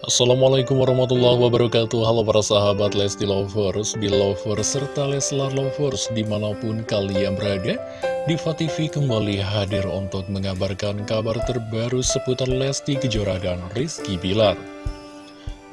Assalamualaikum warahmatullahi wabarakatuh. Halo para sahabat Lesti Lovers, Belovers, serta Leslar Lovers di mana pun kalian berada Diva TV kembali hadir untuk mengabarkan kabar terbaru seputar Lesti Kejora dan Rizky Bilar.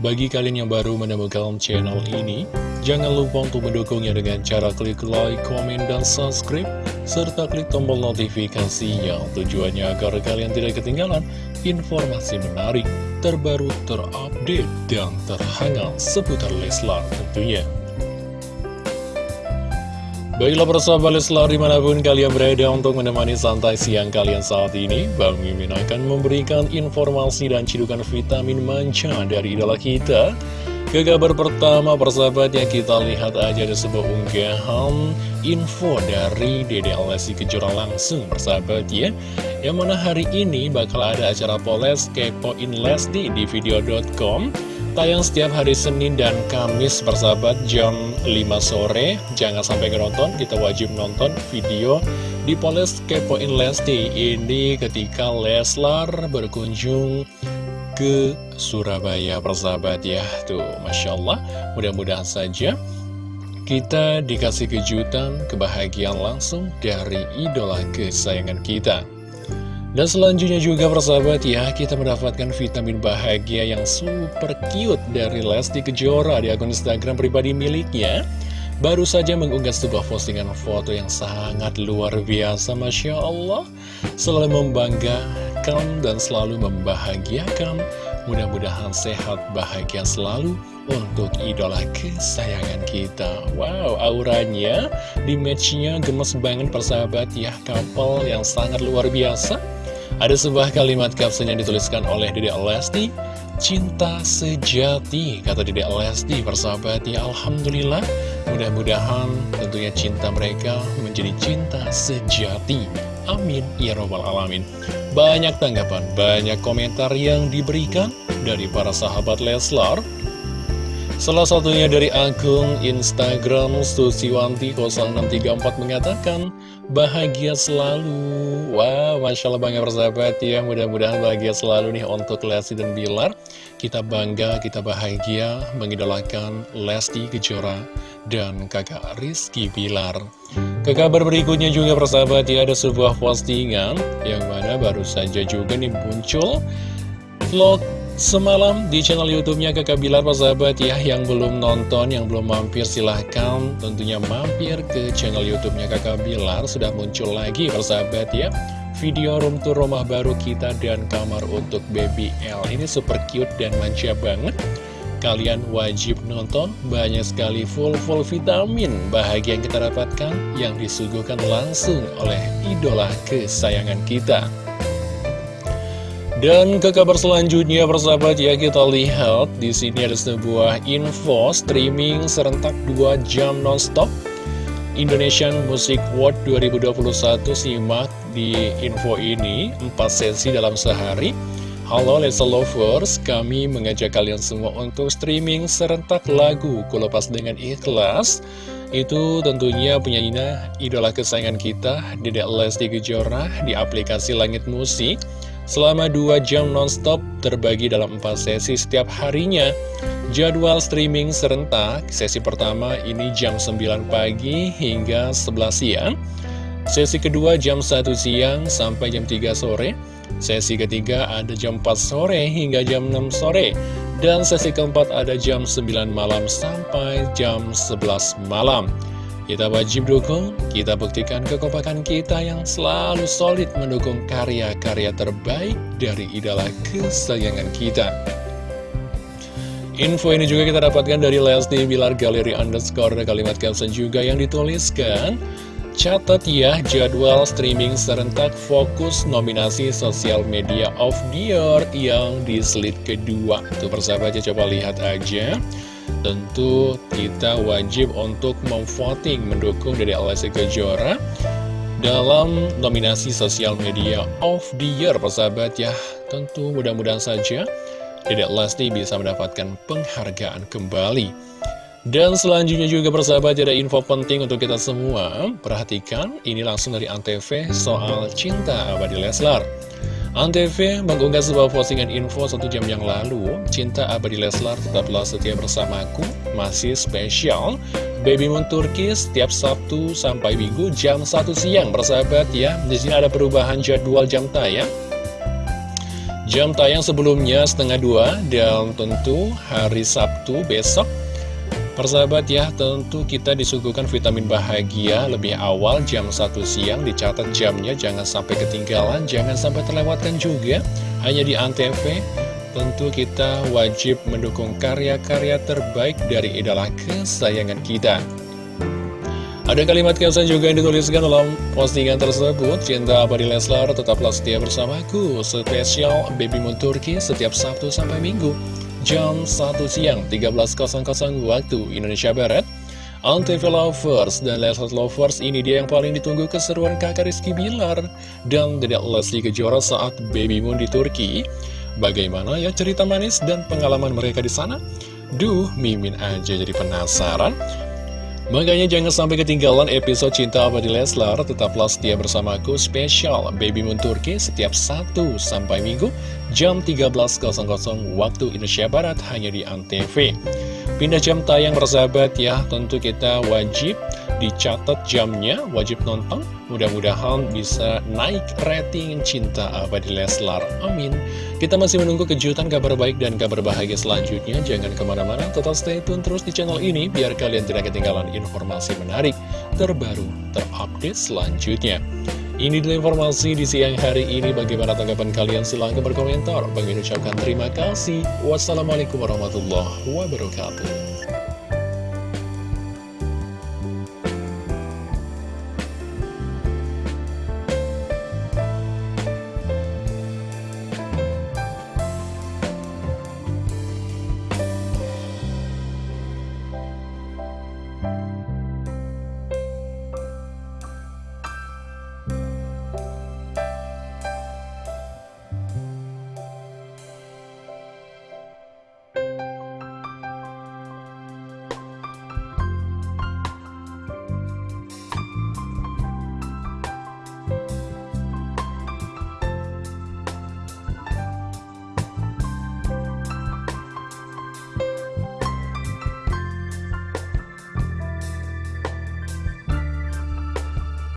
Bagi kalian yang baru menemukan channel ini Jangan lupa untuk mendukungnya dengan cara klik like, komen, dan subscribe Serta klik tombol notifikasinya. Tujuannya agar kalian tidak ketinggalan informasi menarik terbaru, terupdate, dan terhangat seputar Leslar tentunya. Baiklah persahabat Leslar di mana pun kalian berada untuk menemani santai siang kalian saat ini Bang Mimin akan memberikan informasi dan cidukan vitamin manca dari idola kita ke kabar pertama persahabat yang kita lihat aja ada sebuah unggahan info dari Dede Alessi Kejora langsung persahabat ya. Yang mana hari ini bakal ada acara Poles Kepoin Lesti di video.com Tayang setiap hari Senin dan Kamis persahabat jam 5 sore. Jangan sampai nonton, kita wajib nonton video di Poles Kepoin Lesti. Ini ketika Leslar berkunjung ke Surabaya persahabat ya. Tuh Masya Allah mudah-mudahan saja kita dikasih kejutan kebahagiaan langsung dari idola kesayangan kita. Dan selanjutnya juga persahabat ya kita mendapatkan vitamin bahagia yang super cute dari Lesti Kejora di akun Instagram pribadi miliknya. Baru saja mengunggah sebuah postingan foto yang sangat luar biasa Masya Allah. Selalu membanggakan dan selalu membahagiakan Mudah-mudahan sehat, bahagia selalu untuk idola kesayangan kita. Wow, auranya di matchnya gemes banget persahabat ya Couple yang sangat luar biasa. Ada sebuah kalimat caption yang dituliskan oleh Dede Lesti Cinta sejati, kata Dede Lesti persahabat ya Alhamdulillah. Mudah-mudahan tentunya cinta mereka menjadi cinta sejati Amin. Ya Robbal Alamin. Banyak tanggapan, banyak komentar yang diberikan dari para sahabat Leslar. Salah satunya dari akun Instagram Susiwanti0634 mengatakan Bahagia selalu. Wow, Masya Allah bangga persahabat ya. Mudah-mudahan bahagia selalu nih untuk Lesti dan Bilar. Kita bangga, kita bahagia Mengidolakan Lesti Kejora dan kakak Rizky Bilar Ke kabar berikutnya juga persahabat ya Ada sebuah postingan Yang mana baru saja juga nih muncul Vlog Semalam di channel YouTube-nya Kakak Bilar sahabat ya yang belum nonton, yang belum mampir silahkan tentunya mampir ke channel YouTube-nya Kakak Bilar sudah muncul lagi persahabat ya video room tour rumah baru kita dan kamar untuk baby L. Ini super cute dan manja banget kalian wajib nonton. Banyak sekali full-full vitamin bahagia yang kita dapatkan yang disuguhkan langsung oleh idola kesayangan kita. Dan ke kabar selanjutnya persahabat ya kita lihat di sini ada sebuah info streaming serentak 2 jam nonstop. Indonesian Music World 2021 simak di info ini 4 sesi dalam sehari Halo Lesa Lovers, kami mengajak kalian semua untuk streaming serentak lagu Kulepas Dengan Ikhlas Itu tentunya penyanyinya idola kesayangan kita, Dedek Lesti Kejora di aplikasi Langit Musik selama 2 jam nonstop terbagi dalam 4 sesi setiap harinya. Jadwal streaming serentak, sesi pertama ini jam 9 pagi hingga 11 siang. Sesi kedua jam 1 siang sampai jam 3 sore. Sesi ketiga ada jam 4 sore hingga jam 6 sore. Dan sesi keempat ada jam 9 malam sampai jam 11 malam. Kita wajib dukung, kita buktikan kekompakan kita yang selalu solid mendukung karya-karya terbaik dari idola kesayangan kita. Info ini juga kita dapatkan dari Lesti Bilar Galeri Underscore kalimat caption juga yang dituliskan Catat ya jadwal streaming serentak fokus nominasi sosial media of the year yang di slide kedua. Tuh persahabatnya coba lihat aja. Tentu kita wajib untuk memvoting mendukung dari Alessi Kejora dalam nominasi sosial media of the year persahabat ya. Tentu mudah-mudahan saja Dedek Lesti bisa mendapatkan penghargaan kembali dan selanjutnya juga persahabat ada info penting untuk kita semua. Perhatikan ini langsung dari Antv soal cinta abadi Leslar. Antv mengunggah sebuah postingan info satu jam yang lalu. Cinta abadi Leslar tetaplah setia bersamaku Masih spesial. Baby Moon Turki setiap Sabtu sampai Minggu jam 1 siang Bersahabat ya. Di sini ada perubahan jadwal jam tayang. Jam tayang sebelumnya setengah dua Dan tentu hari Sabtu besok Persahabat ya, tentu kita disuguhkan vitamin bahagia lebih awal jam 1 siang, dicatat jamnya, jangan sampai ketinggalan, jangan sampai terlewatkan juga, hanya di Antv. Tentu kita wajib mendukung karya-karya terbaik dari idola kesayangan kita. Ada kalimat caption juga yang dituliskan dalam postingan tersebut Cinta abadi Leslar tetaplah setia bersamaku Spesial Baby Moon Turki setiap Sabtu sampai Minggu jam 1 siang 13.00 waktu Indonesia Barat Antv Lovers dan Leslie Lovers ini dia yang paling ditunggu keseruan kakak Rizky Bilar dan Dedek Leslie Kejora saat Baby Moon di Turki. Bagaimana ya cerita manis dan pengalaman mereka di sana? Duh, Mimin aja jadi penasaran. Makanya jangan sampai ketinggalan episode Cinta Abadi Leslar, tetaplah setia bersamaku spesial Baby Moon Turki setiap Sabtu sampai Minggu jam 13.00 waktu Indonesia Barat hanya di Antv. Pindah jam tayang bersahabat ya, tentu kita wajib dicatat jamnya, wajib nonton. Mudah-mudahan bisa naik rating cinta abadi Leslar. Amin. Kita masih menunggu kejutan kabar baik dan kabar bahagia selanjutnya. Jangan ke mana-mana, tetap stay tune terus di channel ini biar kalian tidak ketinggalan informasi menarik, terbaru, terupdate selanjutnya. Ini adalah informasi di siang hari ini. Bagaimana tanggapan kalian? Silahkan berkomentar. Bagi ucapkan terima kasih. Wassalamualaikum warahmatullahi wabarakatuh.